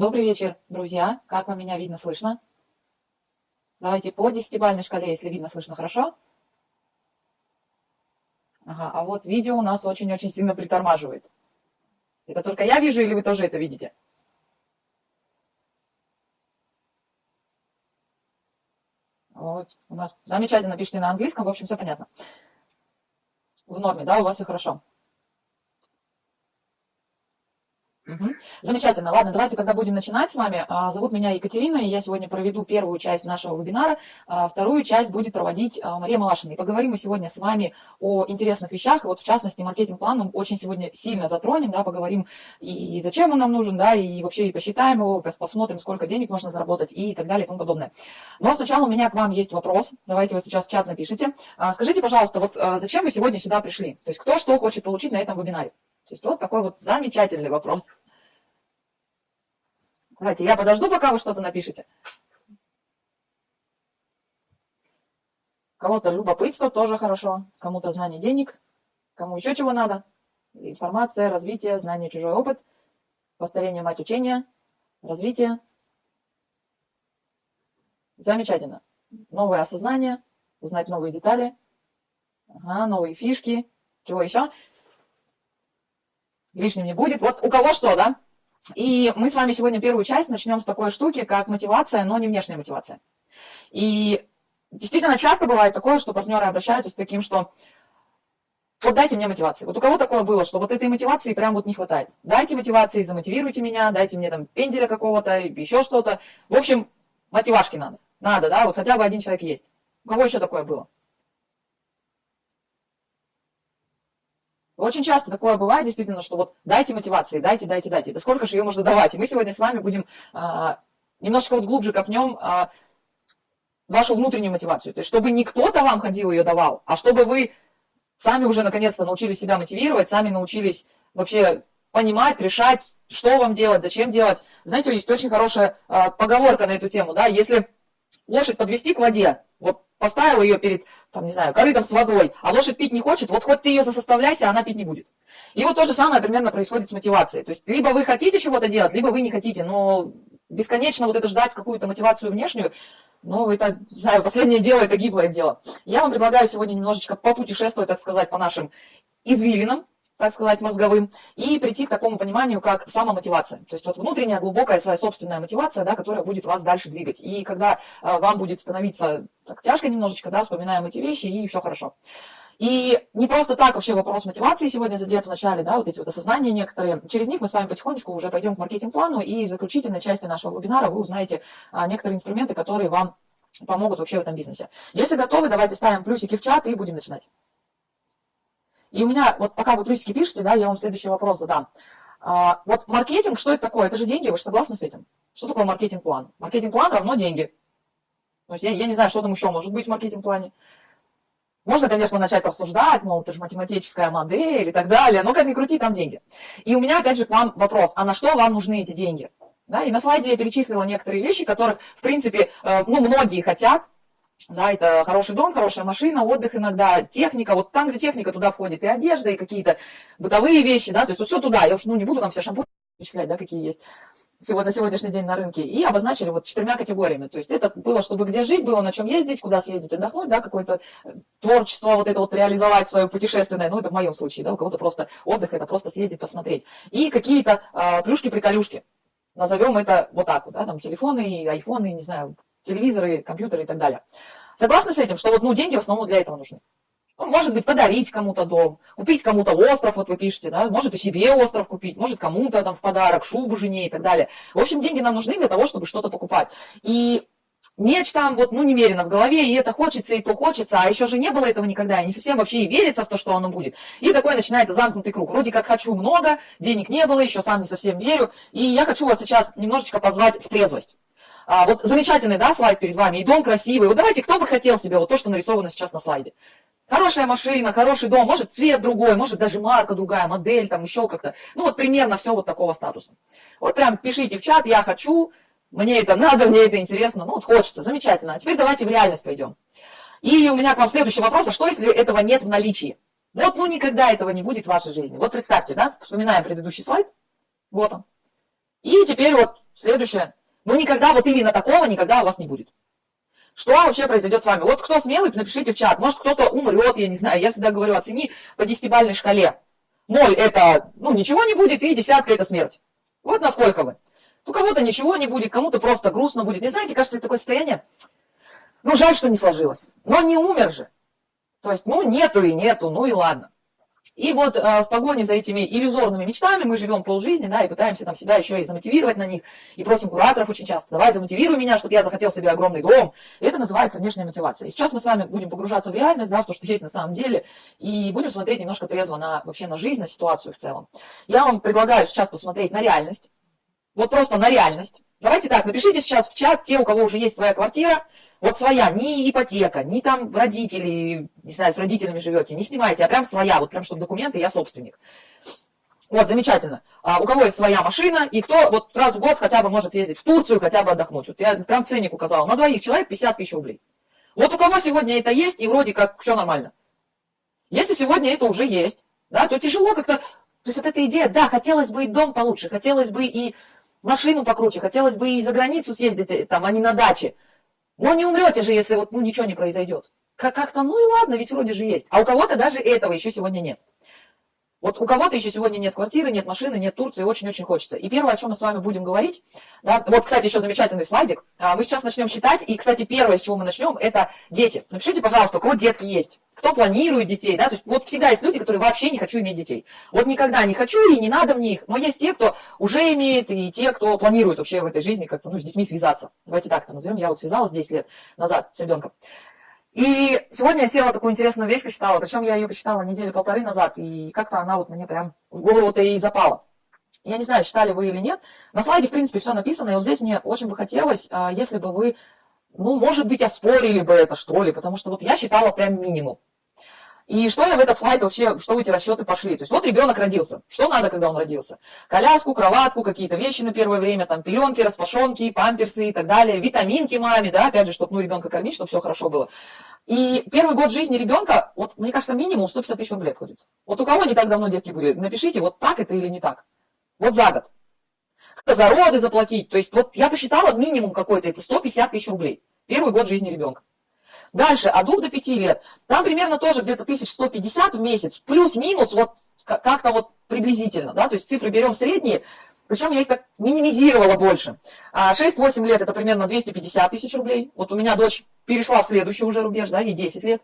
Добрый вечер, друзья. Как вам меня видно, слышно? Давайте по десятибалльной шкале, если видно, слышно хорошо. Ага, а вот видео у нас очень-очень сильно притормаживает. Это только я вижу или вы тоже это видите? Вот, у нас замечательно пишите на английском, в общем, все понятно. В норме, да, у вас все хорошо. Угу. Замечательно. Ладно, давайте, когда будем начинать с вами. А, зовут меня Екатерина, и я сегодня проведу первую часть нашего вебинара. А, вторую часть будет проводить а, Мария Малашина. И поговорим мы сегодня с вами о интересных вещах. И вот в частности, маркетинг-план мы очень сегодня сильно затронем, да, поговорим и зачем он нам нужен, да, и вообще и посчитаем его, посмотрим, сколько денег можно заработать и так далее и тому подобное. Но сначала у меня к вам есть вопрос. Давайте вот сейчас в чат напишите. Скажите, пожалуйста, вот зачем вы сегодня сюда пришли? То есть кто что хочет получить на этом вебинаре? То есть вот такой вот замечательный вопрос. Давайте, я подожду, пока вы что-то напишете. Кого-то любопытство тоже хорошо, кому-то знание денег, кому еще чего надо. Информация, развитие, знание, чужой опыт, повторение мать учения, развитие. Замечательно. Новое осознание, узнать новые детали, ага, новые фишки. Чего еще? лишним не будет. Вот у кого что, да? И мы с вами сегодня первую часть начнем с такой штуки, как мотивация, но не внешняя мотивация. И действительно часто бывает такое, что партнеры обращаются с таким, что вот дайте мне мотивации. Вот у кого такое было, что вот этой мотивации прям вот не хватает. Дайте мотивации, замотивируйте меня, дайте мне там пенделя какого-то, еще что-то. В общем, мотивашки надо. Надо, да, вот хотя бы один человек есть. У кого еще такое было? Очень часто такое бывает, действительно, что вот дайте мотивации, дайте, дайте, дайте. Да сколько же ее можно давать? И мы сегодня с вами будем а, немножко вот глубже копнем а, вашу внутреннюю мотивацию. То есть, чтобы не кто-то вам ходил ее давал, а чтобы вы сами уже наконец-то научились себя мотивировать, сами научились вообще понимать, решать, что вам делать, зачем делать. Знаете, есть очень хорошая а, поговорка на эту тему, да, если лошадь подвести к воде, вот поставил ее перед, там, не знаю, корытом с водой, а лошадь пить не хочет, вот хоть ты ее засоставляйся, она пить не будет. И вот то же самое примерно происходит с мотивацией. То есть либо вы хотите чего-то делать, либо вы не хотите, но бесконечно вот это ждать какую-то мотивацию внешнюю, ну, это, не знаю, последнее дело, это гиблое дело. Я вам предлагаю сегодня немножечко попутешествовать, так сказать, по нашим извилинам, так сказать, мозговым, и прийти к такому пониманию, как самомотивация. То есть вот внутренняя, глубокая своя собственная мотивация, да, которая будет вас дальше двигать. И когда э, вам будет становиться так тяжко немножечко, да, вспоминаем эти вещи, и все хорошо. И не просто так вообще вопрос мотивации сегодня задет в начале, да, вот эти вот осознания некоторые. Через них мы с вами потихонечку уже пойдем к маркетинг-плану, и в заключительной части нашего вебинара вы узнаете а, некоторые инструменты, которые вам помогут вообще в этом бизнесе. Если готовы, давайте ставим плюсики в чат и будем начинать. И у меня, вот пока вы плюсики пишете, да, я вам следующий вопрос задам. А, вот маркетинг, что это такое? Это же деньги, вы же согласны с этим? Что такое маркетинг-план? Маркетинг-план равно деньги. То есть я, я не знаю, что там еще может быть в маркетинг-плане. Можно, конечно, начать обсуждать, мол, это же математическая модель и так далее, но как ни крути, там деньги. И у меня, опять же, к вам вопрос, а на что вам нужны эти деньги? Да, и на слайде я перечислила некоторые вещи, которых, в принципе, э, ну, многие хотят, да, это хороший дом, хорошая машина, отдых иногда, техника. Вот там, где техника, туда входит и одежда, и какие-то бытовые вещи, да, то есть вот все туда. Я уж ну, не буду там все шампуни перечислять, да, какие есть сегодня, на сегодняшний день на рынке. И обозначили вот четырьмя категориями. То есть это было, чтобы где жить, было на чем ездить, куда съездить, отдохнуть, да, какое-то творчество, вот это вот реализовать свое путешественное. Ну, это в моем случае, да, у кого-то просто отдых, это просто съездить, посмотреть. И какие-то э, плюшки-приколюшки. Назовем это вот так вот, да, там телефоны, айфоны, не знаю, телевизоры, компьютеры и так далее. Согласны с этим, что вот, ну, деньги в основном для этого нужны? Ну, может быть, подарить кому-то дом, купить кому-то остров, вот вы пишете, да, может и себе остров купить, может кому-то там в подарок, шубу жене и так далее. В общем, деньги нам нужны для того, чтобы что-то покупать. И меч там вот, ну, немерено в голове, и это хочется, и то хочется, а еще же не было этого никогда, и не совсем вообще и верится в то, что оно будет. И такой начинается замкнутый круг. Вроде как хочу много, денег не было, еще сам не совсем верю, и я хочу вас сейчас немножечко позвать в трезвость. А, вот замечательный, да, слайд перед вами, и дом красивый. Вот давайте, кто бы хотел себе вот то, что нарисовано сейчас на слайде. Хорошая машина, хороший дом, может цвет другой, может даже марка другая, модель, там еще как-то. Ну вот примерно все вот такого статуса. Вот прям пишите в чат, я хочу, мне это надо, мне это интересно, ну вот хочется, замечательно. А теперь давайте в реальность пойдем. И у меня к вам следующий вопрос, а что если этого нет в наличии? Вот ну никогда этого не будет в вашей жизни. Вот представьте, да, вспоминаем предыдущий слайд, вот он. И теперь вот Следующее. Ну, никогда вот именно такого никогда у вас не будет. Что вообще произойдет с вами? Вот кто смелый, напишите в чат. Может, кто-то умрет, я не знаю. Я всегда говорю, оцени по десятибальной шкале. Ноль – это, ну, ничего не будет, и десятка – это смерть. Вот насколько вы. У кого-то ничего не будет, кому-то просто грустно будет. Не знаете, кажется, это такое состояние, ну, жаль, что не сложилось. Но не умер же. То есть, ну, нету и нету, ну и ладно. И вот э, в погоне за этими иллюзорными мечтами мы живем полжизни, да, и пытаемся там себя еще и замотивировать на них, и просим кураторов очень часто, давай замотивируй меня, чтобы я захотел себе огромный дом. И это называется внешняя мотивация. И сейчас мы с вами будем погружаться в реальность, да, в то, что есть на самом деле, и будем смотреть немножко трезво на, вообще на жизнь, на ситуацию в целом. Я вам предлагаю сейчас посмотреть на реальность, вот просто на реальность. Давайте так, напишите сейчас в чат те, у кого уже есть своя квартира, вот своя, не ипотека, не там родители, не знаю, с родителями живете, не снимайте, а прям своя, вот прям чтобы документы, я собственник. Вот, замечательно. А у кого есть своя машина, и кто вот раз в год хотя бы может съездить в Турцию, хотя бы отдохнуть. Вот я прям ценник указал. На двоих человек 50 тысяч рублей. Вот у кого сегодня это есть, и вроде как все нормально. Если сегодня это уже есть, да, то тяжело как-то... То есть вот эта идея, да, хотелось бы и дом получше, хотелось бы и машину покруче, хотелось бы и за границу съездить, э, там, а не на даче. Но не умрете же, если вот, ну, ничего не произойдет. Как-то, ну и ладно, ведь вроде же есть. А у кого-то даже этого еще сегодня нет. Вот у кого-то еще сегодня нет квартиры, нет машины, нет Турции, очень-очень хочется. И первое, о чем мы с вами будем говорить, да, вот, кстати, еще замечательный слайдик. А, мы сейчас начнем считать, и, кстати, первое, с чего мы начнем, это дети. Напишите, пожалуйста, у кого детки есть, кто планирует детей, да, то есть вот всегда есть люди, которые вообще не хочу иметь детей. Вот никогда не хочу и не надо мне их, но есть те, кто уже имеет, и те, кто планирует вообще в этой жизни как-то, ну, с детьми связаться. Давайте так это назовем, я вот связалась 10 лет назад с ребенком. И сегодня я села такую интересную вещь почитала, причем я ее почитала недели полторы назад, и как-то она вот мне прям в голову-то и запала. Я не знаю, читали вы или нет, на слайде, в принципе, все написано, и вот здесь мне очень бы хотелось, а, если бы вы, ну, может быть, оспорили бы это, что ли, потому что вот я считала прям минимум. И что я в этот слайд вообще, что эти расчеты пошли? То есть вот ребенок родился. Что надо, когда он родился? Коляску, кроватку, какие-то вещи на первое время, там пеленки, распашонки, памперсы и так далее, витаминки маме, да, опять же, чтобы ну, ребенка кормить, чтобы все хорошо было. И первый год жизни ребенка, вот мне кажется, минимум 150 тысяч рублей обходится. Вот у кого не так давно детки были, напишите, вот так это или не так. Вот за год. За роды заплатить. То есть вот я посчитала минимум какой-то, это 150 тысяч рублей. Первый год жизни ребенка. Дальше, от 2 до 5 лет, там примерно тоже где-то 1150 в месяц, плюс-минус, вот как-то вот приблизительно, да, то есть цифры берем средние, причем я их так минимизировала больше. 6-8 а лет это примерно 250 тысяч рублей. Вот у меня дочь перешла в следующий уже рубеж, да, ей 10 лет.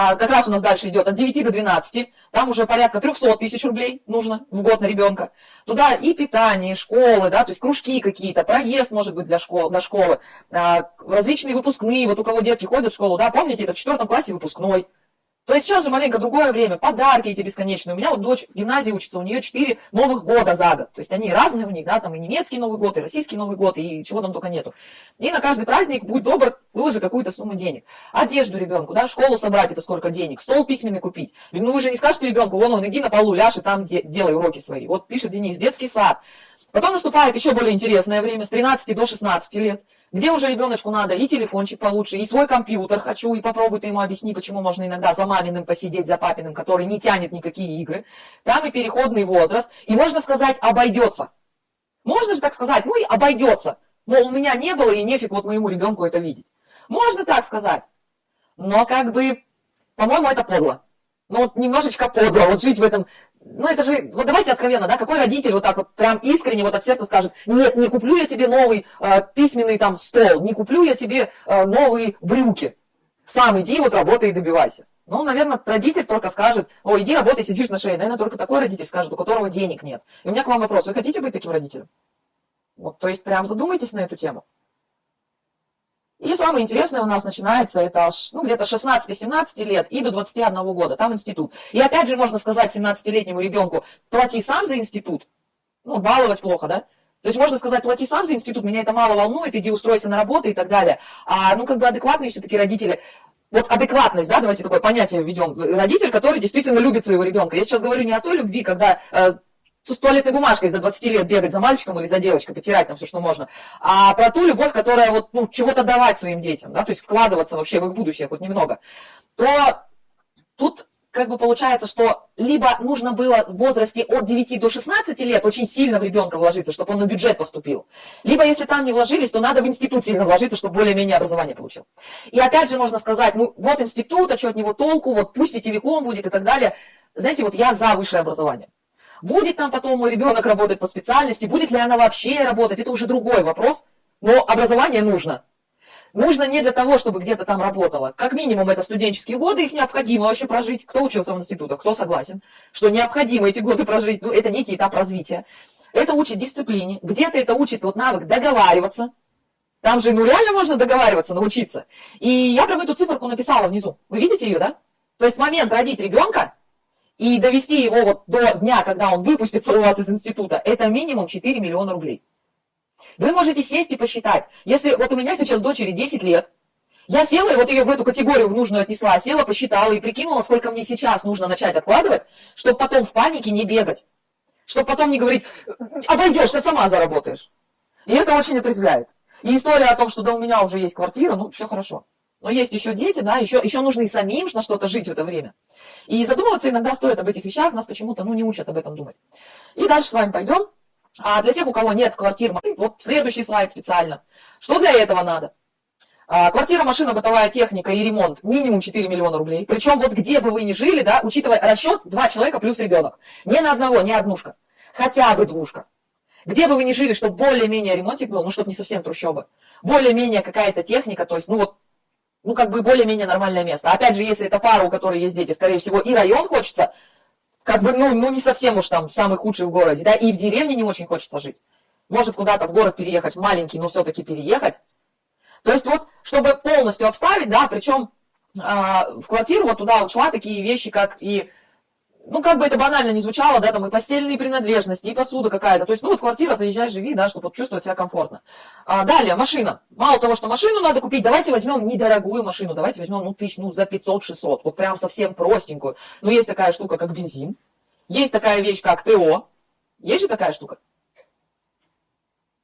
А, как раз у нас дальше идет от 9 до 12, там уже порядка 300 тысяч рублей нужно в год на ребенка. Туда и питание, и школы, да, то есть кружки какие-то, проезд может быть для школы, школы, а, различные выпускные, вот у кого детки ходят в школу, да, помните, это в четвертом классе выпускной, то есть сейчас же маленько другое время, подарки эти бесконечные. У меня вот дочь в гимназии учится, у нее 4 новых года за год. То есть они разные у них, да, там и немецкий Новый год, и российский Новый год, и чего там только нету. И на каждый праздник, будь добр, выложи какую-то сумму денег. Одежду ребенку, да, школу собрать это сколько денег, стол письменный купить. Ну вы же не скажете ребенку, вон он, иди на полу, ляжь и там делай уроки свои. Вот пишет Денис, детский сад. Потом наступает еще более интересное время, с 13 до 16 лет где уже ребеночку надо и телефончик получше, и свой компьютер хочу, и попробуй ты ему объясни, почему можно иногда за маминым посидеть, за папиным, который не тянет никакие игры. Там и переходный возраст, и можно сказать, обойдется. Можно же так сказать, ну и обойдется. Мол, у меня не было, и нефиг вот моему ребенку это видеть. Можно так сказать. Но как бы, по-моему, это подло. Ну вот немножечко подло, вот жить в этом ну это же, вот давайте откровенно, да, какой родитель вот так вот прям искренне вот от сердца скажет, нет, не куплю я тебе новый э, письменный там стол, не куплю я тебе э, новые брюки, сам иди вот работай и добивайся. Ну, наверное, родитель только скажет, о, иди работай, сидишь на шее. Наверное, только такой родитель скажет, у которого денег нет. И у меня к вам вопрос, вы хотите быть таким родителем? Вот, то есть прям задумайтесь на эту тему. И самое интересное у нас начинается это ну, где-то 16-17 лет и до 21 года, там институт. И опять же можно сказать 17-летнему ребенку, плати сам за институт, ну, баловать плохо, да? То есть можно сказать, плати сам за институт, меня это мало волнует, иди устройся на работу и так далее. А, ну, как бы адекватные все-таки родители, вот адекватность, да, давайте такое понятие введем. Родитель, который действительно любит своего ребенка. Я сейчас говорю не о той любви, когда э, с туалетной бумажкой до 20 лет бегать за мальчиком или за девочкой, потирать там все, что можно, а про ту любовь, которая вот, ну, чего-то давать своим детям, да, то есть вкладываться вообще в их будущее хоть немного, то тут как бы получается, что либо нужно было в возрасте от 9 до 16 лет очень сильно в ребенка вложиться, чтобы он на бюджет поступил. Либо если там не вложились, то надо в институт сильно вложиться, чтобы более-менее образование получил. И опять же можно сказать, ну вот институт, а что от него толку, вот пусть сетевиком будет и так далее. Знаете, вот я за высшее образование. Будет там потом мой ребенок работать по специальности, будет ли она вообще работать, это уже другой вопрос. Но образование нужно. Нужно не для того, чтобы где-то там работало. Как минимум, это студенческие годы, их необходимо вообще прожить. Кто учился в институтах, кто согласен, что необходимо эти годы прожить. Ну, это некий этап развития. Это учит дисциплине. Где-то это учит вот навык договариваться. Там же, ну, реально можно договариваться, научиться. И я прям эту циферку написала внизу. Вы видите ее, да? То есть момент родить ребенка и довести его вот до дня, когда он выпустится у вас из института, это минимум 4 миллиона рублей. Вы можете сесть и посчитать. Если вот у меня сейчас дочери 10 лет, я села и вот ее в эту категорию в нужную отнесла, села, посчитала и прикинула, сколько мне сейчас нужно начать откладывать, чтобы потом в панике не бегать. Чтобы потом не говорить, обойдешься, сама заработаешь. И это очень отрезвляет. И история о том, что да, у меня уже есть квартира, ну, все хорошо. Но есть еще дети, да, еще, еще нужно и самим на что-то жить в это время. И задумываться иногда стоит об этих вещах, нас почему-то, ну, не учат об этом думать. И дальше с вами пойдем. А для тех, у кого нет квартир, вот следующий слайд специально. Что для этого надо? А, квартира, машина, бытовая техника и ремонт минимум 4 миллиона рублей. Причем вот где бы вы ни жили, да, учитывая расчет, два человека плюс ребенок. Не на одного, не однушка. Хотя бы двушка. Где бы вы ни жили, чтобы более-менее ремонтик был, ну, чтобы не совсем трущобы. Более-менее какая-то техника, то есть, ну, вот, ну, как бы более-менее нормальное место. Опять же, если это пара, у которой есть дети, скорее всего, и район хочется, как бы, ну, ну не совсем уж там самый худший в городе, да, и в деревне не очень хочется жить. Может куда-то в город переехать, в маленький, но все-таки переехать. То есть вот, чтобы полностью обставить, да, причем э, в квартиру вот туда ушла такие вещи, как и ну, как бы это банально не звучало, да, там и постельные принадлежности, и посуда какая-то. То есть, ну, вот квартира, заезжай, живи, да, чтобы вот чувствовать себя комфортно. А, далее, машина. Мало того, что машину надо купить, давайте возьмем недорогую машину, давайте возьмем, ну, тысяч, ну, за 500-600, вот прям совсем простенькую. Ну, есть такая штука, как бензин, есть такая вещь, как ТО. Есть же такая штука?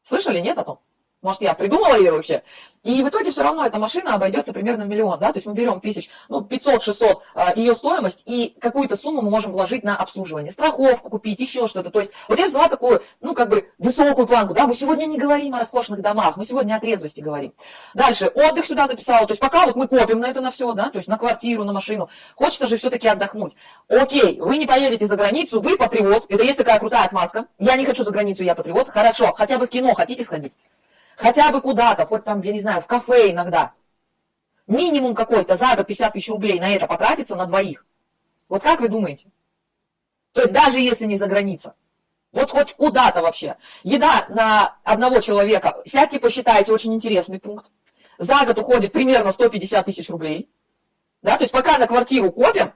Слышали, нет о том? Может, я придумала ее вообще? И в итоге все равно эта машина обойдется примерно в миллион, да, то есть мы берем тысяч, ну, 500-600 а, ее стоимость, и какую-то сумму мы можем вложить на обслуживание, страховку купить, еще что-то. То есть вот я взяла такую, ну, как бы высокую планку, да, мы сегодня не говорим о роскошных домах, мы сегодня о трезвости говорим. Дальше, отдых сюда записала, то есть пока вот мы копим на это на все, да, то есть на квартиру, на машину, хочется же все-таки отдохнуть. Окей, вы не поедете за границу, вы патриот, это есть такая крутая отмазка, я не хочу за границу, я патриот, хорошо, хотя бы в кино хотите сходить? Хотя бы куда-то, хоть там, я не знаю, в кафе иногда. Минимум какой-то за год 50 тысяч рублей на это потратится на двоих. Вот как вы думаете? То есть даже если не за граница. Вот хоть куда-то вообще. Еда на одного человека. Сядьте, посчитайте, очень интересный пункт. За год уходит примерно 150 тысяч рублей. Да, то есть пока на квартиру копим,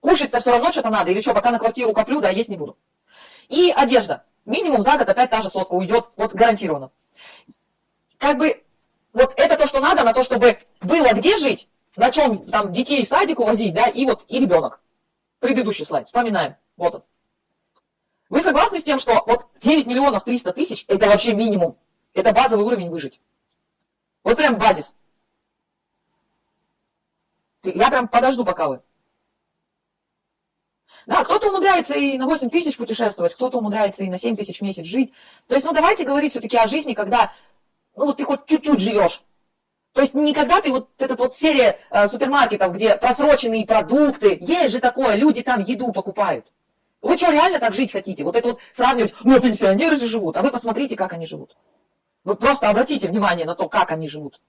кушать-то все равно что-то надо. Или что, пока на квартиру коплю, да, есть не буду. И одежда. Минимум за год опять та же сотка уйдет, вот гарантированно как бы вот это то, что надо на то, чтобы было где жить, на чем там детей в садик увозить, да, и вот и ребенок. Предыдущий слайд, вспоминаем, вот он. Вы согласны с тем, что вот 9 миллионов 300 тысяч, это вообще минимум, это базовый уровень выжить. Вот прям базис. Я прям подожду, пока вы. Да, кто-то умудряется и на 8 тысяч путешествовать, кто-то умудряется и на 7 тысяч в месяц жить. То есть, ну давайте говорить все-таки о жизни, когда ну вот ты хоть чуть-чуть живешь. То есть никогда ты вот этот вот серия э, супермаркетов, где просроченные продукты, есть же такое, люди там еду покупают. Вы что, реально так жить хотите? Вот это вот сравнивать, ну пенсионеры же живут, а вы посмотрите, как они живут. Вы просто обратите внимание на то, как они живут.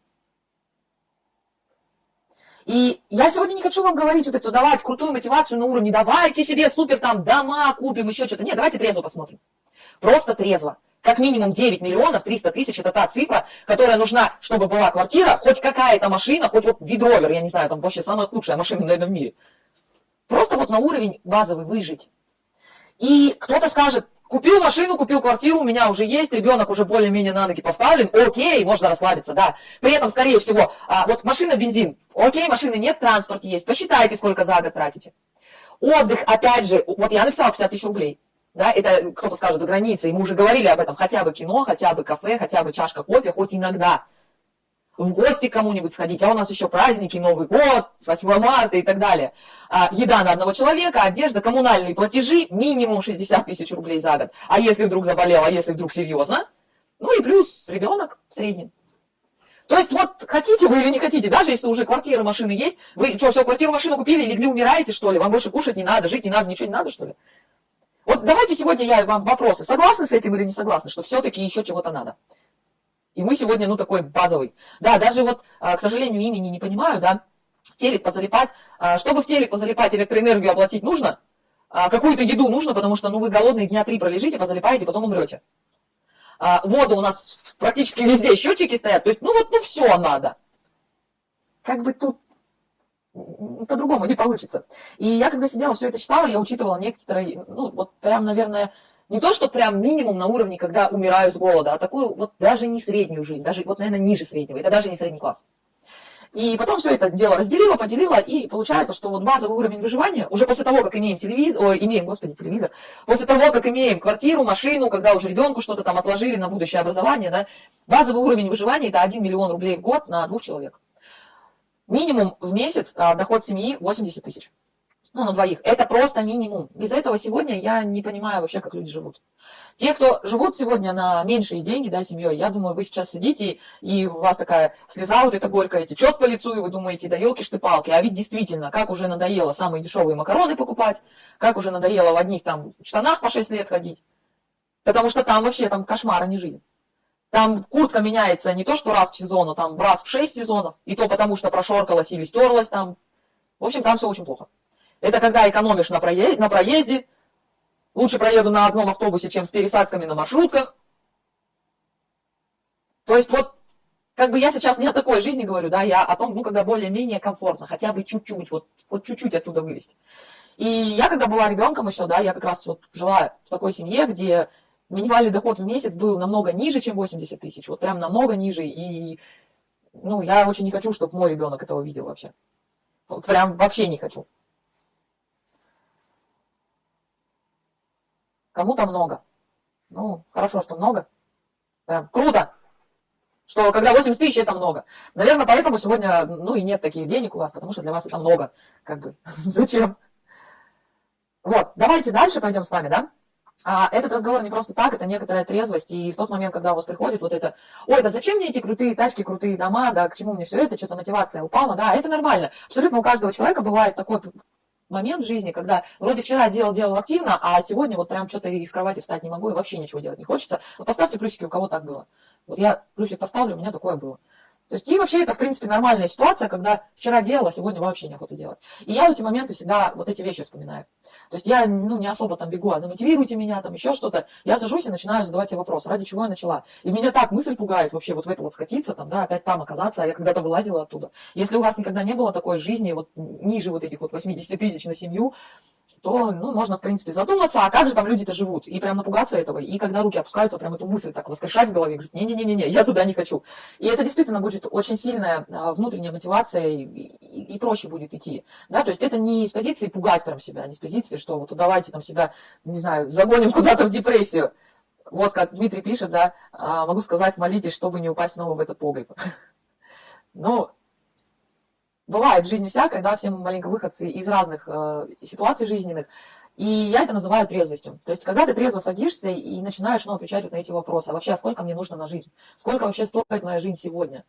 И я сегодня не хочу вам говорить вот эту, давать крутую мотивацию на уровне, давайте себе супер там дома купим, еще что-то. Нет, давайте трезво посмотрим. Просто трезво. Как минимум 9 миллионов 300 тысяч – это та цифра, которая нужна, чтобы была квартира, хоть какая-то машина, хоть вот видровер, я не знаю, там вообще самая худшая машина, наверное, в мире. Просто вот на уровень базовый выжить. И кто-то скажет, купил машину, купил квартиру, у меня уже есть, ребенок уже более-менее на ноги поставлен, окей, можно расслабиться, да. При этом, скорее всего, а, вот машина, бензин, окей, машины нет, транспорт есть, посчитайте, сколько за год тратите. Отдых, опять же, вот я написала 50 тысяч рублей. Да, это кто-то скажет за границей, мы уже говорили об этом, хотя бы кино, хотя бы кафе, хотя бы чашка кофе, хоть иногда. в гости кому-нибудь сходить, а у нас еще праздники, Новый год, 8 марта и так далее. А, еда на одного человека, одежда, коммунальные платежи, минимум 60 тысяч рублей за год. А если вдруг заболел, а если вдруг серьезно, ну и плюс ребенок в среднем. То есть вот хотите вы или не хотите, даже если уже квартира, машины есть, вы что, все, квартиру, машину купили, легли, умираете, что ли? Вам больше кушать не надо, жить не надо, ничего не надо, что ли? Вот давайте сегодня я вам вопросы, согласны с этим или не согласны, что все-таки еще чего-то надо. И мы сегодня, ну, такой базовый. Да, даже вот, а, к сожалению, имени не понимаю, да, телек позалипать. А, чтобы в телек позалипать, электроэнергию оплатить нужно, а, какую-то еду нужно, потому что, ну, вы голодные дня три пролежите, позалипаете, потом умрете. Вода у нас практически везде счетчики стоят, то есть, ну, вот, ну, все надо. Как бы тут по-другому не получится. И я когда сидела, все это читала, я учитывала некоторые, ну, вот прям, наверное, не то, что прям минимум на уровне, когда умираю с голода, а такую вот даже не среднюю жизнь, даже вот, наверное, ниже среднего. Это даже не средний класс. И потом все это дело разделила, поделила, и получается, что вот базовый уровень выживания, уже после того, как имеем телевизор, ой, имеем, господи, телевизор, после того, как имеем квартиру, машину, когда уже ребенку что-то там отложили на будущее образование, да, базовый уровень выживания это 1 миллион рублей в год на двух человек. Минимум в месяц а, доход семьи 80 тысяч ну, на двоих. Это просто минимум. Без этого сегодня я не понимаю вообще, как люди живут. Те, кто живут сегодня на меньшие деньги, да, семьей, я думаю, вы сейчас сидите, и у вас такая слеза вот эта горькая течет по лицу, и вы думаете, да елки ты палки а ведь действительно, как уже надоело самые дешевые макароны покупать, как уже надоело в одних там штанах по 6 лет ходить, потому что там вообще там кошмар, а не жизнь. Там куртка меняется не то, что раз в сезон, а там раз в 6 сезонов, и то потому, что прошоркалась или стерлась там. В общем, там все очень плохо. Это когда экономишь на проезде, на проезде. Лучше проеду на одном автобусе, чем с пересадками на маршрутках. То есть вот, как бы я сейчас не о такой жизни говорю, да, я о том, ну, когда более-менее комфортно, хотя бы чуть-чуть, вот, вот чуть-чуть оттуда вылезть. И я, когда была ребенком еще, да, я как раз вот жила в такой семье, где минимальный доход в месяц был намного ниже, чем 80 тысяч, вот прям намного ниже, и, ну, я очень не хочу, чтобы мой ребенок этого видел вообще. Вот прям вообще не хочу. Кому-то много. Ну, хорошо, что много. Прям круто, что когда 80 тысяч, это много. Наверное, поэтому сегодня, ну, и нет таких денег у вас, потому что для вас это много. Как бы, зачем? Вот, давайте дальше пойдем с вами, да? А этот разговор не просто так, это некоторая трезвость. И в тот момент, когда у вас приходит вот это, ой, да зачем мне эти крутые тачки, крутые дома, да, к чему мне все это, что-то мотивация упала, да, это нормально. Абсолютно у каждого человека бывает такой момент в жизни, когда вроде вчера делал, делал активно, а сегодня вот прям что-то из кровати встать не могу и вообще ничего делать не хочется. Вот поставьте плюсики, у кого так было. Вот я плюсик поставлю, у меня такое было. То есть, и вообще это, в принципе, нормальная ситуация, когда вчера делала, а сегодня вообще неохота делать. И я в эти моменты всегда вот эти вещи вспоминаю. То есть я ну, не особо там бегу, а замотивируйте меня, там еще что-то. Я сажусь и начинаю задавать себе вопрос, ради чего я начала. И меня так мысль пугает вообще вот в это вот скатиться, там, да, опять там оказаться, а я когда-то вылазила оттуда. Если у вас никогда не было такой жизни, вот ниже вот этих вот 80 тысяч на семью, то, ну, можно, в принципе, задуматься, а как же там люди-то живут, и прям напугаться этого, и когда руки опускаются, прям эту мысль так воскрешать в голове, говорить, не-не-не-не, я туда не хочу. И это действительно будет очень сильная а, внутренняя мотивация, и, и, и проще будет идти, да, то есть это не с позиции пугать прям себя, не с позиции, что вот давайте там себя, не знаю, загоним куда-то в депрессию. Вот как Дмитрий пишет, да, а, могу сказать, молитесь, чтобы не упасть снова в этот погреб. Ну, бывает в жизни всякое, да, все мы маленько выходцы из разных э, ситуаций жизненных, и я это называю трезвостью. То есть, когда ты трезво садишься и начинаешь ну, отвечать вот на эти вопросы, а вообще, а сколько мне нужно на жизнь? Сколько вообще стоит моя жизнь сегодня?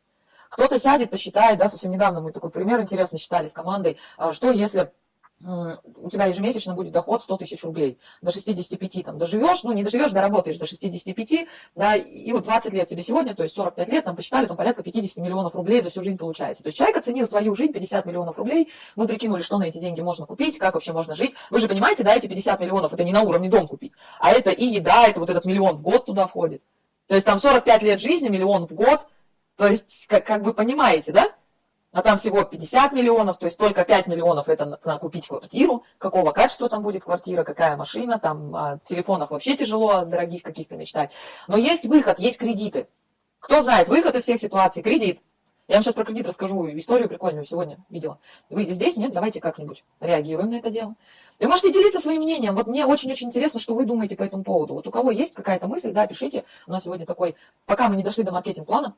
Кто-то сядет, посчитает, да, совсем недавно мы такой пример интересно считали с командой, а что если у тебя ежемесячно будет доход 100 тысяч рублей. До 65 там доживешь, ну не доживешь, доработаешь до 65, да, и вот 20 лет тебе сегодня, то есть 45 лет, там посчитали, там порядка 50 миллионов рублей за всю жизнь получается. То есть человек оценил свою жизнь 50 миллионов рублей, мы прикинули, что на эти деньги можно купить, как вообще можно жить. Вы же понимаете, да, эти 50 миллионов, это не на уровне дом купить, а это и еда, это вот этот миллион в год туда входит. То есть там 45 лет жизни, миллион в год, то есть как, как вы понимаете, да? А там всего 50 миллионов, то есть только 5 миллионов это на, на купить квартиру, какого качества там будет квартира, какая машина, там о телефонах вообще тяжело, дорогих каких-то мечтать. Но есть выход, есть кредиты. Кто знает выход из всех ситуаций? Кредит. Я вам сейчас про кредит расскажу, историю прикольную сегодня видела. Вы здесь? Нет? Давайте как-нибудь реагируем на это дело. Вы можете делиться своим мнением. Вот мне очень-очень интересно, что вы думаете по этому поводу. Вот у кого есть какая-то мысль, да, пишите. У нас сегодня такой, пока мы не дошли до маркетинг-плана, А,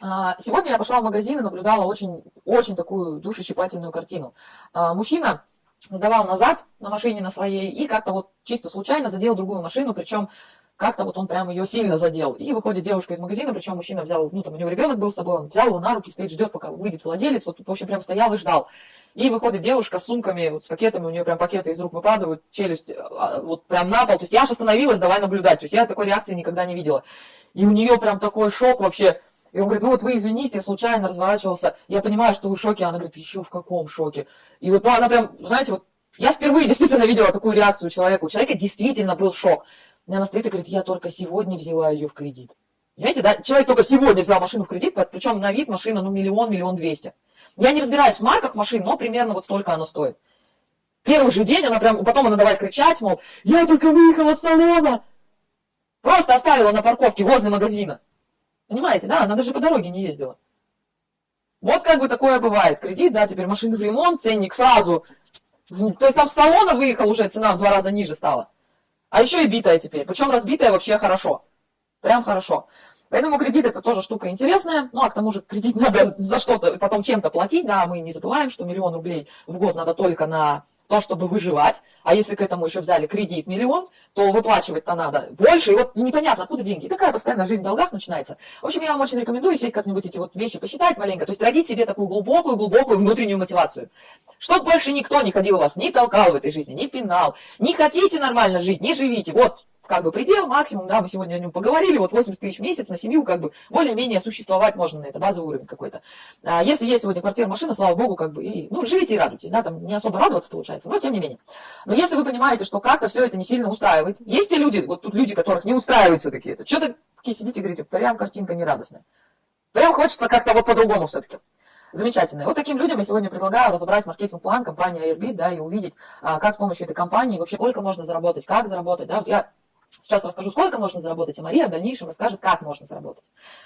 сегодня я пошла в магазин и наблюдала очень, очень такую душещипательную картину. А, мужчина сдавал назад на машине на своей и как-то вот чисто случайно задел другую машину, причем как-то вот он прям ее сильно задел. И выходит девушка из магазина, причем мужчина взял, ну там у него ребенок был с собой, он взял его на руки, стоит, ждет, пока выйдет владелец, вот в общем прям стоял и ждал. И выходит девушка с сумками, вот с пакетами, у нее прям пакеты из рук выпадают, челюсть а, вот прям на пол. То есть я аж остановилась, давай наблюдать. То есть я такой реакции никогда не видела. И у нее прям такой шок вообще. И он говорит, ну вот вы извините, случайно разворачивался. Я понимаю, что вы в шоке. Она говорит, еще в каком шоке? И вот ну, она прям, знаете, вот я впервые действительно видела такую реакцию человека. У человека действительно был шок. И она стоит и говорит, я только сегодня взяла ее в кредит. Понимаете, да? Человек только сегодня взял машину в кредит, причем на вид машина, ну, миллион, миллион двести. Я не разбираюсь в марках машин, но примерно вот столько она стоит. Первый же день она прям, потом она давай кричать, мол, я только выехала с салона. Просто оставила на парковке возле магазина. Понимаете, да, она даже по дороге не ездила. Вот как бы такое бывает. Кредит, да, теперь машины в ремонт, ценник сразу. То есть там с салона выехал уже, цена в два раза ниже стала. А еще и битая теперь. Причем разбитая вообще хорошо. Прям хорошо. Поэтому кредит это тоже штука интересная. Ну, а к тому же кредит надо за что-то потом чем-то платить. Да, мы не забываем, что миллион рублей в год надо только на то, чтобы выживать, а если к этому еще взяли кредит миллион, то выплачивать-то надо больше, и вот непонятно, откуда деньги. И такая постоянная жизнь в долгах начинается. В общем, я вам очень рекомендую сесть как-нибудь эти вот вещи посчитать маленько, то есть родить себе такую глубокую-глубокую внутреннюю мотивацию. Чтобы больше никто не ходил у вас, не толкал в этой жизни, не пинал. Не хотите нормально жить, не живите. Вот как бы предел, максимум, да, мы сегодня о нем поговорили, вот 80 тысяч в месяц на семью, как бы более-менее существовать можно на это, базовый уровень какой-то. А если есть сегодня квартира, машина, слава богу, как бы, и, ну, живите и радуйтесь, да, там не особо радоваться получается, но тем не менее. Но если вы понимаете, что как-то все это не сильно устраивает, есть те люди, вот тут люди, которых не устраивает все-таки это, что-то такие сидите и говорите, прям картинка нерадостная. Прям хочется как-то вот по-другому все-таки. Замечательно. Вот таким людям я сегодня предлагаю разобрать маркетинг-план компании Airbit, да, и увидеть, а, как с помощью этой компании вообще сколько можно заработать, как заработать, да. Вот я Сейчас расскажу, сколько можно заработать, а Мария в дальнейшем расскажет, как можно заработать.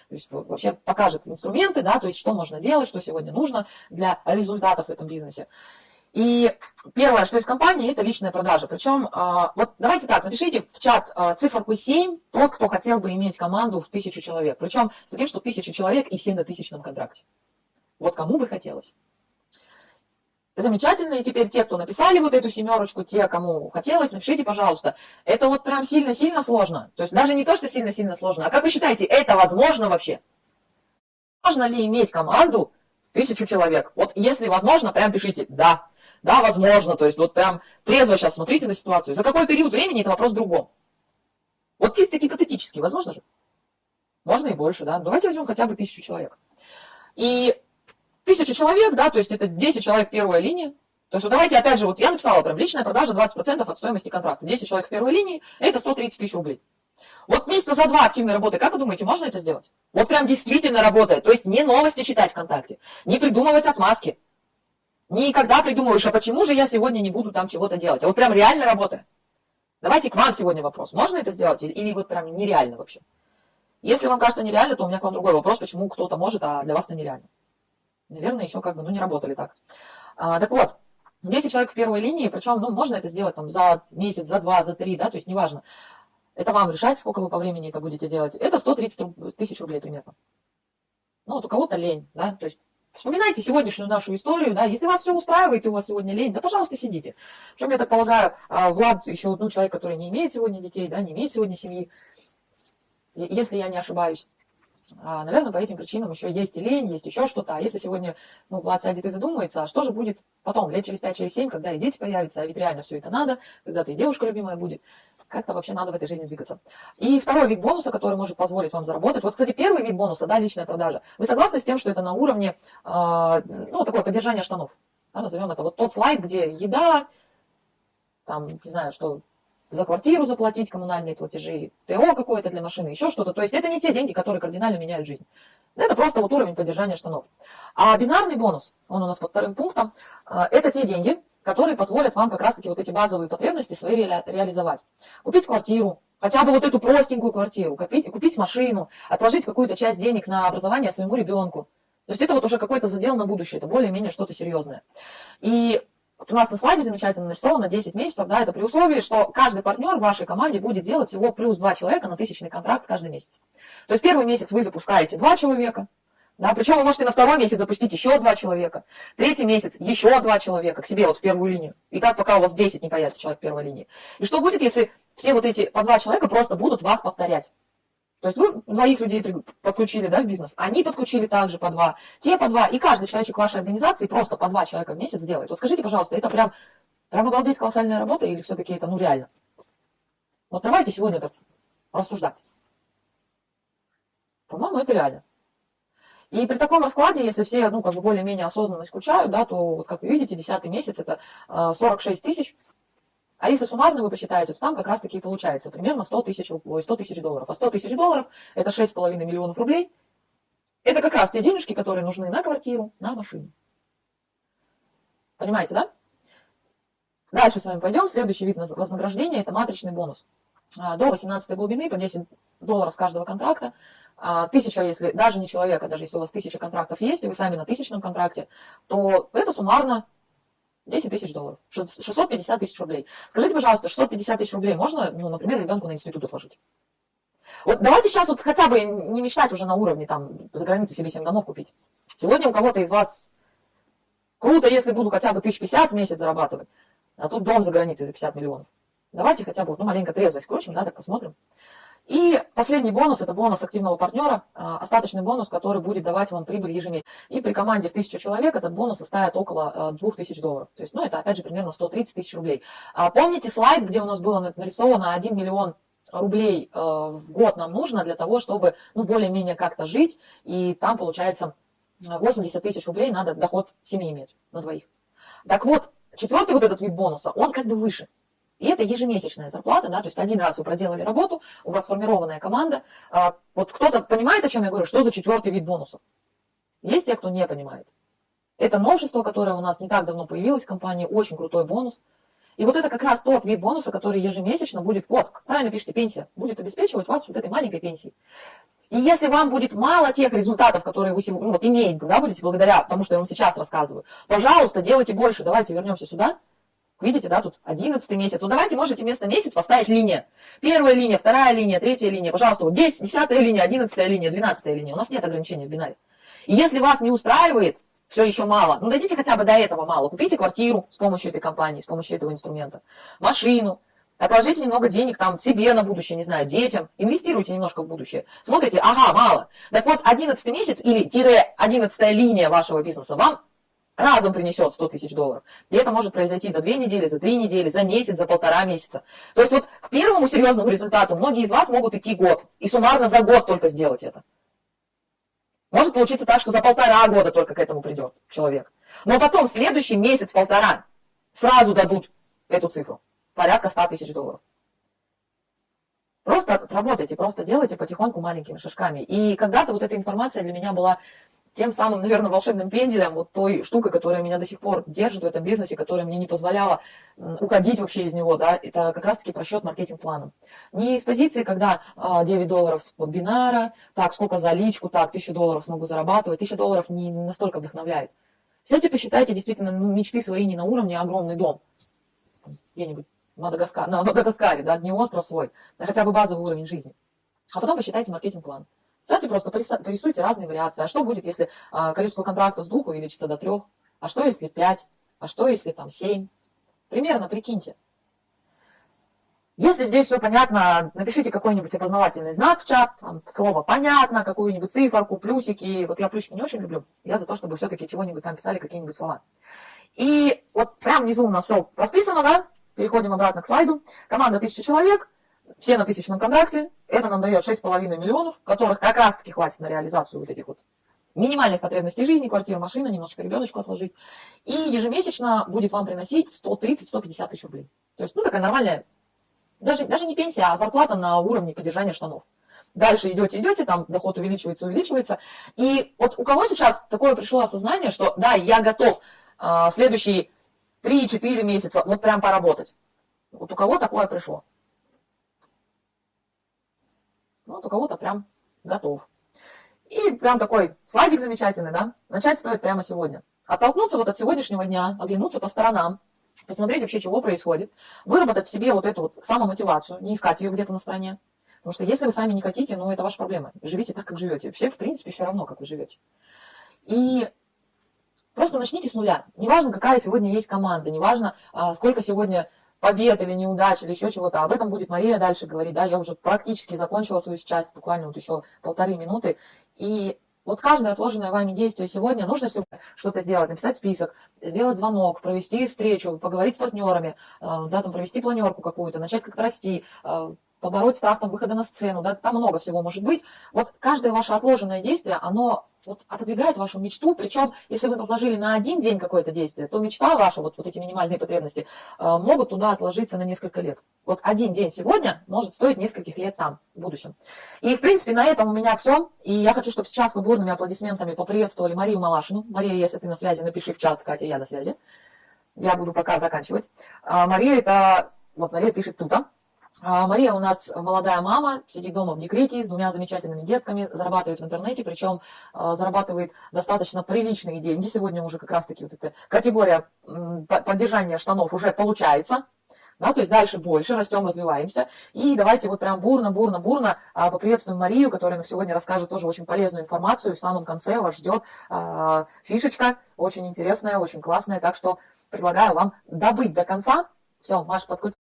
То есть вообще покажет инструменты, да, то есть что можно делать, что сегодня нужно для результатов в этом бизнесе. И первое, что из компании, это личная продажа. Причем, а, вот давайте так, напишите в чат а, циферку 7, тот, кто хотел бы иметь команду в тысячу человек. Причем с таким, что тысяча человек и все на тысячном контракте. Вот кому бы хотелось замечательно. И теперь те, кто написали вот эту семерочку, те, кому хотелось, напишите, пожалуйста. Это вот прям сильно-сильно сложно. То есть даже не то, что сильно-сильно сложно, а как вы считаете, это возможно вообще? Можно ли иметь команду тысячу человек? Вот если возможно, прям пишите «да». Да, возможно. То есть вот прям трезво сейчас смотрите на ситуацию. За какой период времени, это вопрос в другом. Вот чисто гипотетически, возможно же? Можно и больше, да. Давайте возьмем хотя бы тысячу человек. И Тысяча человек, да, то есть это 10 человек первая линия. То есть вот давайте опять же, вот я написала прям личная продажа 20% от стоимости контракта. 10 человек в первой линии, это 130 тысяч рублей. Вот месяца за два активной работы, как вы думаете, можно это сделать? Вот прям действительно работает. То есть не новости читать ВКонтакте, не придумывать отмазки. Никогда придумываешь, а почему же я сегодня не буду там чего-то делать? А вот прям реально работает. Давайте к вам сегодня вопрос. Можно это сделать или, или вот прям нереально вообще? Если вам кажется нереально, то у меня к вам другой вопрос, почему кто-то может, а для вас это нереально наверное, еще как бы, ну, не работали так. А, так вот, 10 человек в первой линии, причем, ну, можно это сделать там за месяц, за два, за три, да, то есть неважно. Это вам решать, сколько вы по времени это будете делать. Это 130 тысяч рублей примерно. Ну, вот у кого-то лень, да, то есть Вспоминайте сегодняшнюю нашу историю, да, если вас все устраивает, и у вас сегодня лень, да, пожалуйста, сидите. Причем, я так полагаю, а, Влад еще, ну, человек, который не имеет сегодня детей, да, не имеет сегодня семьи, если я не ошибаюсь. А, наверное, по этим причинам еще есть и лень, есть еще что-то. А если сегодня ну, Влад сядет и задумается, а что же будет потом, лет через 5, через 7, когда и дети появятся, а ведь реально все это надо, когда-то и девушка любимая будет, как-то вообще надо в этой жизни двигаться. И второй вид бонуса, который может позволить вам заработать, вот, кстати, первый вид бонуса, да, личная продажа. Вы согласны с тем, что это на уровне, э, ну, такое поддержание штанов? Да, назовем это вот тот слайд, где еда, там, не знаю, что за квартиру заплатить, коммунальные платежи, ТО какое-то для машины, еще что-то. То есть это не те деньги, которые кардинально меняют жизнь. Это просто вот уровень поддержания штанов. А бинарный бонус, он у нас под вторым пунктом, а, это те деньги, которые позволят вам как раз-таки вот эти базовые потребности свои ре реализовать. Купить квартиру, хотя бы вот эту простенькую квартиру, купить, купить машину, отложить какую-то часть денег на образование своему ребенку. То есть это вот уже какой-то задел на будущее, это более-менее что-то серьезное. И у нас на слайде замечательно нарисовано 10 месяцев, да, это при условии, что каждый партнер в вашей команде будет делать всего плюс 2 человека на тысячный контракт каждый месяц. То есть первый месяц вы запускаете 2 человека, Да, причем вы можете на второй месяц запустить еще два человека, третий месяц еще два человека к себе вот в первую линию. И так пока у вас 10 не появится человек в первой линии. И что будет, если все вот эти по два человека просто будут вас повторять? То есть вы двоих людей подключили да, в бизнес, они подключили также по два, те по два, и каждый человечек вашей организации просто по два человека в месяц делает. Вот скажите, пожалуйста, это прям, прям обалдеть колоссальная работа или все-таки это ну реально? Вот давайте сегодня так рассуждать. По-моему, это реально. И при таком раскладе, если все, ну, как бы более-менее осознанно исключают, да, то, вот, как вы видите, 10 месяц это 46 э, тысяч. А если суммарно вы посчитаете, то там как раз-таки получается примерно 100 тысяч, 100 тысяч долларов. А 100 тысяч долларов это 6,5 миллионов рублей. Это как раз те денежки, которые нужны на квартиру, на машину. Понимаете, да? Дальше с вами пойдем. Следующий вид вознаграждения – это матричный бонус. А, до 18 глубины по 10 долларов с каждого контракта. А, тысяча, если даже не человека, даже если у вас тысяча контрактов есть, и вы сами на тысячном контракте, то это суммарно 10 тысяч долларов, 650 тысяч рублей. Скажите, пожалуйста, 650 тысяч рублей можно, ну, например, ребенку на институт отложить? Вот давайте сейчас вот хотя бы не мечтать уже на уровне там за границей себе 7 домов купить. Сегодня у кого-то из вас круто, если буду хотя бы 1050 в месяц зарабатывать, а тут дом за границей за 50 миллионов. Давайте хотя бы, ну, маленько трезвость включим, да, так посмотрим. И последний бонус, это бонус активного партнера, а, остаточный бонус, который будет давать вам прибыль ежемесячно. И при команде в 1000 человек этот бонус составит около 2000 а, долларов. То есть, ну, это опять же примерно 130 тысяч рублей. А помните слайд, где у нас было нарисовано 1 миллион рублей в год нам нужно для того, чтобы, ну, более-менее как-то жить, и там получается 80 тысяч рублей надо доход семьи иметь на двоих. Так вот, четвертый вот этот вид бонуса, он как бы выше. И это ежемесячная зарплата, да, то есть один раз вы проделали работу, у вас сформированная команда. А, вот кто-то понимает, о чем я говорю, что за четвертый вид бонусов? Есть те, кто не понимает. Это новшество, которое у нас не так давно появилось в компании, очень крутой бонус. И вот это как раз тот вид бонуса, который ежемесячно будет, вот, правильно пишите, пенсия, будет обеспечивать вас вот этой маленькой пенсией. И если вам будет мало тех результатов, которые вы ну, вот, имеете, да, будете благодаря тому, что я вам сейчас рассказываю, пожалуйста, делайте больше. Давайте вернемся сюда. Видите, да, тут 11 месяц. Вот давайте можете вместо месяц поставить линия. Первая линия, вторая линия, третья линия. Пожалуйста, вот здесь 10 линия, 11 линия, 12 линия. У нас нет ограничений в бинаре. И если вас не устраивает, все еще мало, ну дойдите хотя бы до этого мало. Купите квартиру с помощью этой компании, с помощью этого инструмента. Машину. Отложите немного денег там себе на будущее, не знаю, детям. Инвестируйте немножко в будущее. Смотрите, ага, мало. Так вот, 11 месяц или тире 11 линия вашего бизнеса вам разом принесет 100 тысяч долларов. И это может произойти за две недели, за три недели, за месяц, за полтора месяца. То есть вот к первому серьезному результату многие из вас могут идти год. И суммарно за год только сделать это. Может получиться так, что за полтора года только к этому придет человек. Но потом следующий месяц-полтора сразу дадут эту цифру. Порядка 100 тысяч долларов. Просто работайте, просто делайте потихоньку маленькими шажками. И когда-то вот эта информация для меня была тем самым, наверное, волшебным пенделем, вот той штукой, которая меня до сих пор держит в этом бизнесе, которая мне не позволяла уходить вообще из него, да, это как раз-таки просчет маркетинг-планом. Не из позиции, когда 9 а, долларов от бинара, так, сколько за личку, так, 1000 долларов смогу зарабатывать, 1000 долларов не настолько вдохновляет. Сядьте, посчитайте действительно ну, мечты свои не на уровне, а огромный дом. Где-нибудь Мадагаскар, на Мадагаскаре, да, не остров свой, а хотя бы базовый уровень жизни. А потом посчитайте маркетинг-план. Кстати, просто порисуйте разные вариации. А что будет, если а, количество контрактов с двух увеличится до трех? А что, если пять? А что, если там семь? Примерно прикиньте. Если здесь все понятно, напишите какой-нибудь опознавательный знак в чат, там, слово «понятно», какую-нибудь циферку, плюсики. Вот я плюсики не очень люблю. Я за то, чтобы все-таки чего-нибудь там писали, какие-нибудь слова. И вот прям внизу у нас все расписано, да? Переходим обратно к слайду. Команда 1000 человек – все на тысячном контракте, это нам дает 6,5 миллионов, которых как раз таки хватит на реализацию вот этих вот минимальных потребностей жизни, квартира, машина, немножко ребеночку отложить. И ежемесячно будет вам приносить 130-150 тысяч рублей. То есть, ну, такая нормальная, даже, даже не пенсия, а зарплата на уровне поддержания штанов. Дальше идете, идете, там доход увеличивается, увеличивается. И вот у кого сейчас такое пришло осознание, что да, я готов э, следующие 3-4 месяца вот прям поработать. Вот у кого такое пришло? Ну, вот у кого-то прям готов. И прям такой слайдик замечательный, да? Начать стоит прямо сегодня. Оттолкнуться вот от сегодняшнего дня, оглянуться по сторонам, посмотреть вообще, чего происходит, выработать в себе вот эту вот самомотивацию, не искать ее где-то на стороне, Потому что если вы сами не хотите, ну, это ваша проблема. Живите так, как живете. Всем, в принципе, все равно, как вы живете. И просто начните с нуля. Неважно, какая сегодня есть команда, неважно, а, сколько сегодня побед или неудач или еще чего-то. Об этом будет Мария дальше говорить. Да, я уже практически закончила свою часть, буквально вот еще полторы минуты. И вот каждое отложенное вами действие сегодня нужно что-то сделать, написать список, сделать звонок, провести встречу, поговорить с партнерами, э, да, там, провести планерку какую-то, начать как-то расти, э, побороть страх там, выхода на сцену, да, там много всего может быть. Вот каждое ваше отложенное действие, оно вот отодвигает вашу мечту, причем, если вы отложили на один день какое-то действие, то мечта ваша, вот, вот эти минимальные потребности, э, могут туда отложиться на несколько лет. Вот один день сегодня может стоить нескольких лет там, в будущем. И, в принципе, на этом у меня все. И я хочу, чтобы сейчас вы бурными аплодисментами поприветствовали Марию Малашину. Мария, если ты на связи, напиши в чат, Катя, я на связи. Я буду пока заканчивать. А Мария это, вот Мария пишет туда. А, Мария у нас молодая мама, сидит дома в декрете с двумя замечательными детками, зарабатывает в интернете, причем а, зарабатывает достаточно приличные деньги. Сегодня уже как раз-таки вот эта категория поддержания штанов уже получается. Да, то есть дальше больше, растем, развиваемся. И давайте вот прям бурно, бурно, бурно а, поприветствуем Марию, которая нам сегодня расскажет тоже очень полезную информацию. В самом конце вас ждет фишечка, очень интересная, очень классная. Так что предлагаю вам добыть до конца. Все, Маша, подключи.